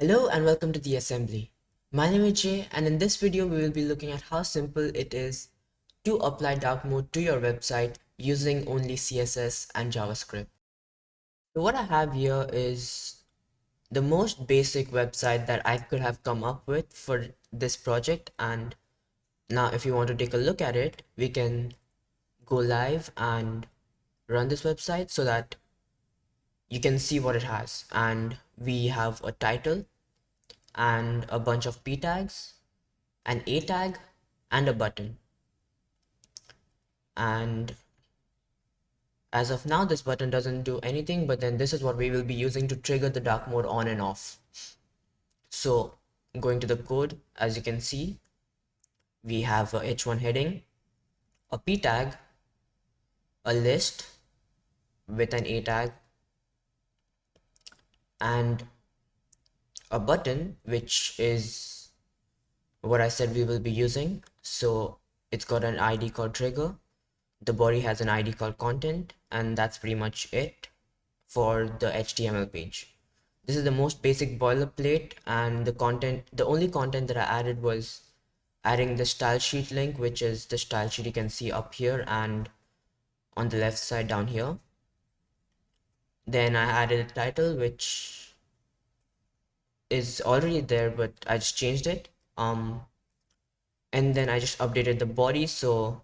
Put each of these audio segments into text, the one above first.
Hello and welcome to the assembly. My name is Jay and in this video we will be looking at how simple it is to apply dark mode to your website using only CSS and JavaScript. So what I have here is the most basic website that I could have come up with for this project and now if you want to take a look at it we can go live and run this website so that you can see what it has. And we have a title and a bunch of p tags an a tag and a button. And as of now this button doesn't do anything but then this is what we will be using to trigger the dark mode on and off. So going to the code as you can see we have a h1 heading a p tag a list with an a tag and a button which is what I said we will be using. So it's got an ID called trigger. The body has an ID called content and that's pretty much it for the HTML page. This is the most basic boilerplate and the content the only content that I added was adding the style sheet link which is the style sheet you can see up here and on the left side down here then I added a title which is already there but I just changed it. Um and then I just updated the body. So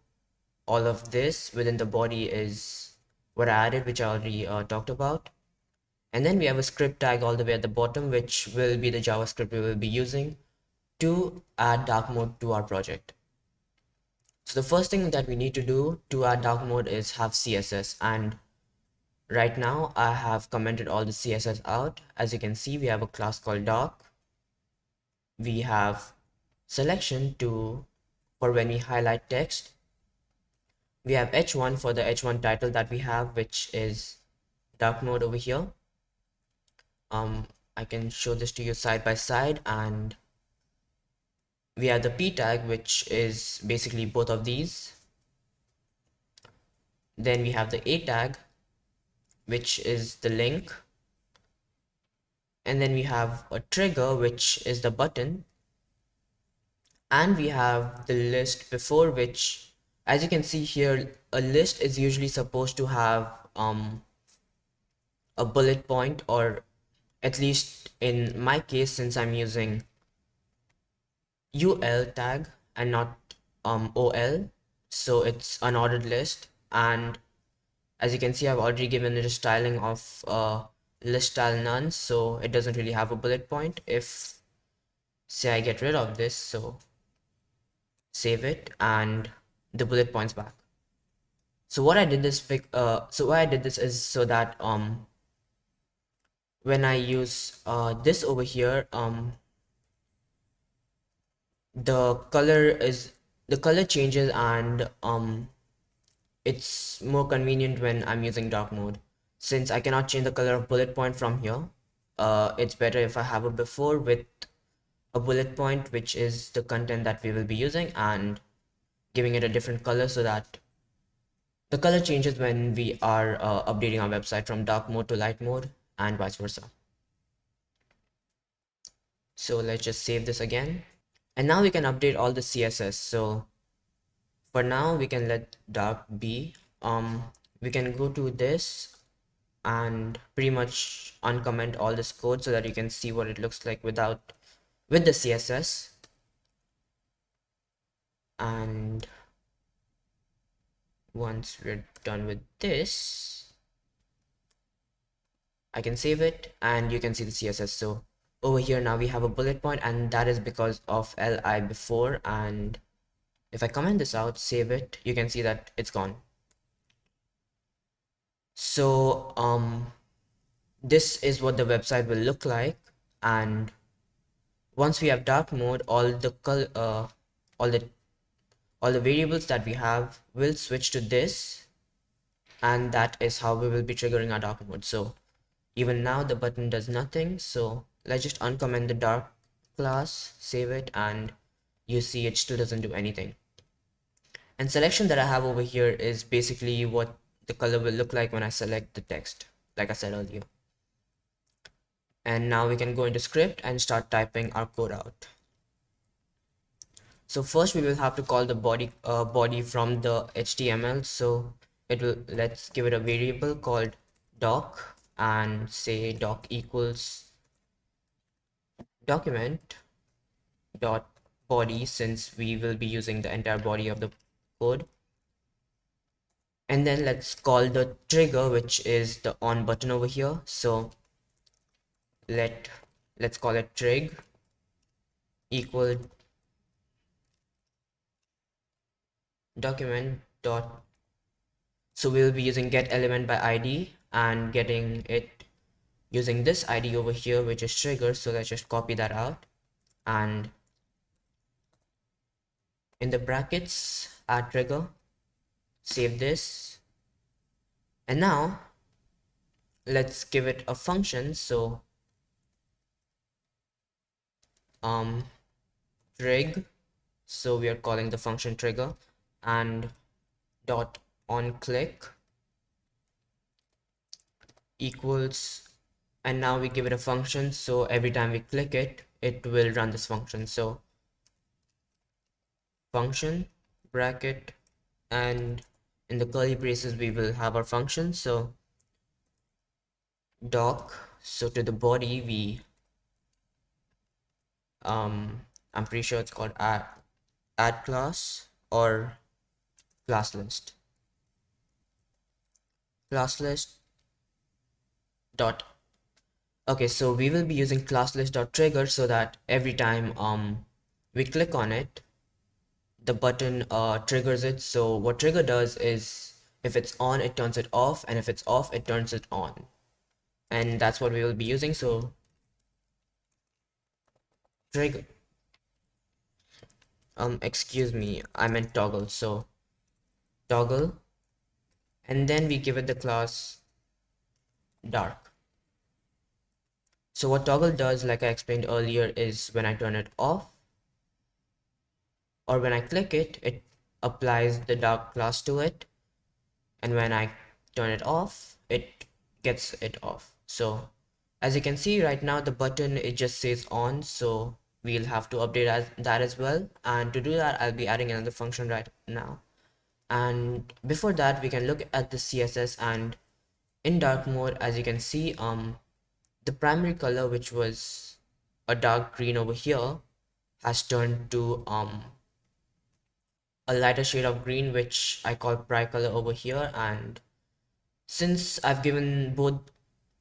all of this within the body is what I added which I already uh, talked about. And then we have a script tag all the way at the bottom which will be the JavaScript we will be using to add dark mode to our project. So the first thing that we need to do to add dark mode is have CSS and right now I have commented all the CSS out. As you can see we have a class called dark we have selection to for when we highlight text. We have h1 for the h1 title that we have which is dark mode over here. Um I can show this to you side by side and we have the p tag which is basically both of these. Then we have the a tag which is the link. And then we have a trigger which is the button. And we have the list before which as you can see here a list is usually supposed to have um, a bullet point or at least in my case since I'm using UL tag and not um, OL so it's an ordered list. And as you can see I've already given it a styling of uh, list style none so it doesn't really have a bullet point. If say I get rid of this so save it and the bullet points back. So what I did this uh, so why I did this is so that um when I use uh, this over here um the color is the color changes and um it's more convenient when I'm using dark mode. Since I cannot change the color of bullet point from here, uh, it's better if I have a before with a bullet point, which is the content that we will be using and giving it a different color so that the color changes when we are uh, updating our website from dark mode to light mode and vice versa. So let's just save this again. And now we can update all the CSS. So for now we can let dark be. Um we can go to this and pretty much uncomment all this code so that you can see what it looks like without with the css and once we're done with this I can save it and you can see the CSS so over here now we have a bullet point and that is because of li before and if I comment this out save it you can see that it's gone. So um this is what the website will look like and once we have dark mode all the color uh, all the all the variables that we have will switch to this and that is how we will be triggering our dark mode. So even now the button does nothing so let's just uncomment the dark class save it and you see it still doesn't do anything and selection that I have over here is basically what the color will look like when I select the text like I said earlier. And now we can go into script and start typing our code out. So first we will have to call the body uh, body from the HTML so it will let's give it a variable called doc and say doc equals document dot body since we will be using the entire body of the code. And then let's call the trigger which is the on button over here. So let let's call it trig equal document dot. So we'll be using get element by id and getting it using this id over here which is trigger. So let's just copy that out. And in the brackets add trigger save this. And now let's give it a function. So um trig. So we are calling the function trigger and dot on click equals and now we give it a function. So every time we click it it will run this function. So function bracket and in the curly braces we will have our function. So doc so to the body we um i'm pretty sure it's called add add class or class list. Class list dot okay so we will be using class list dot trigger so that every time um we click on it the button uh triggers it. So what trigger does is if it's on it turns it off and if it's off it turns it on. And that's what we will be using. So trigger. Um excuse me i meant toggle. So toggle and then we give it the class dark. So what toggle does like I explained earlier is when I turn it off or when I click it it applies the dark class to it. And when I turn it off it gets it off. So as you can see right now the button it just says on. So we'll have to update as, that as well. And to do that I'll be adding another function right now. And before that we can look at the css and in dark mode as you can see um the primary color which was a dark green over here has turned to um a lighter shade of green which i call bright color over here. And since i've given both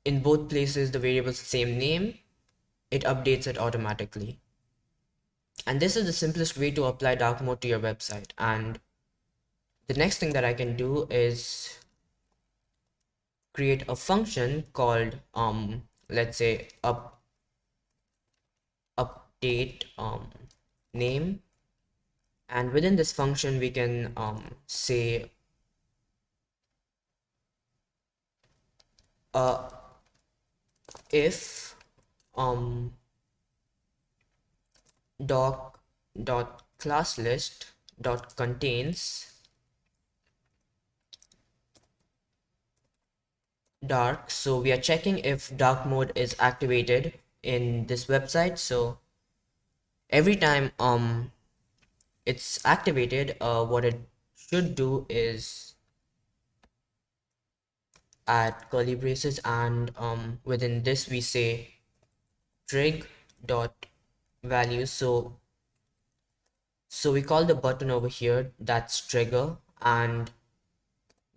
in both places the variables the same name it updates it automatically. And this is the simplest way to apply dark mode to your website. And the next thing that I can do is create a function called um let's say up update um name and within this function we can um say uh if um doc dot class list dot contains dark. So we are checking if dark mode is activated in this website. So every time um it's activated uh what it should do is add curly braces and um within this we say trig dot value. So so we call the button over here that's trigger and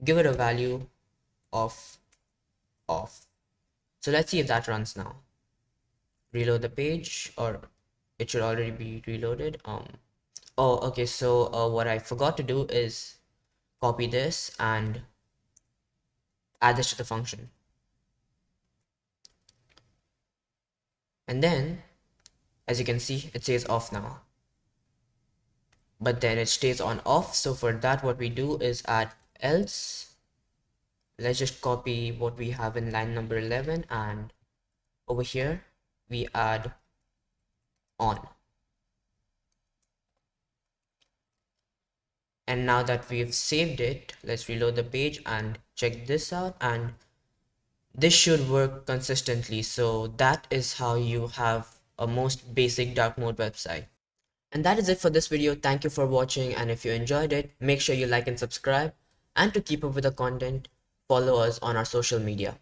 give it a value of off. So let's see if that runs now. Reload the page or it should already be reloaded. Um oh okay so uh, what I forgot to do is copy this and add this to the function. And then as you can see it says off now. But then it stays on off so for that what we do is add else. Let's just copy what we have in line number 11 and over here we add on and now that we've saved it let's reload the page and check this out. And this should work consistently. So that is how you have a most basic dark mode website. And that is it for this video. Thank you for watching. And if you enjoyed it make sure you like and subscribe. And to keep up with the content follow us on our social media